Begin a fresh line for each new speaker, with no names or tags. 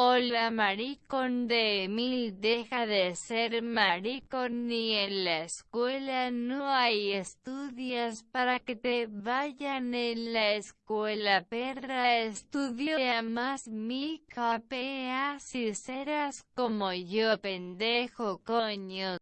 Hola maricón de Emil deja de ser maricón ni en la escuela no hay estudios para que te vayan en la escuela perra. Estudia más mi capea si serás como yo pendejo coño.